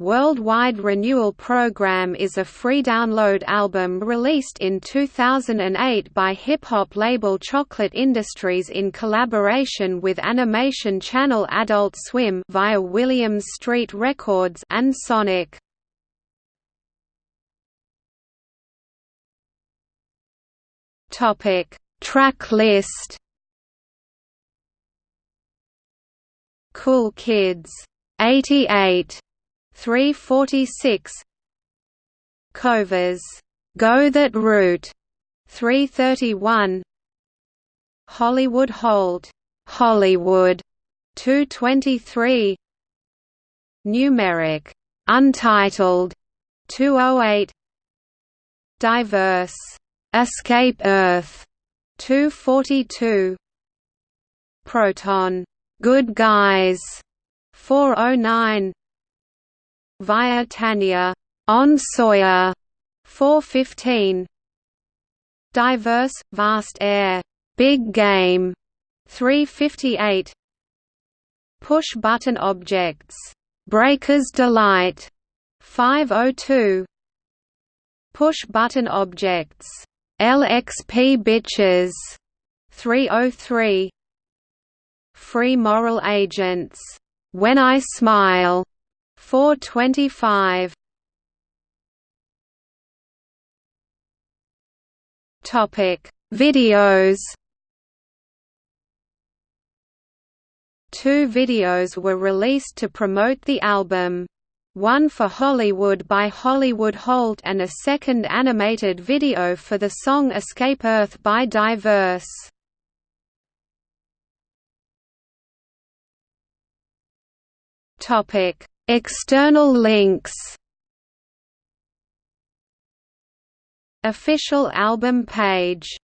Worldwide Renewal Program is a free download album released in 2008 by hip-hop label Chocolate Industries in collaboration with animation channel Adult Swim via Williams Street Records and Sonic. Topic: Track list. Cool Kids 88 346 Covers. Go That Route. 331 Hollywood Holt. Hollywood. 223 Numeric. Untitled. 208 Diverse. Escape Earth. 242 Proton. Good Guys. 409 via Tanya on Sawyer 415 Diverse Vast Aire. Big Game. 358 Push button objects. Breaker's Delight. 502 Push button objects. LXP Bitches. 303 Free moral agents. When I Smile 425 Topic Videos Two videos were released to promote the album. One for Hollywood by Hollywood Holt and a second animated video for the song Escape Earth by Diverse. Topic External links. Official album page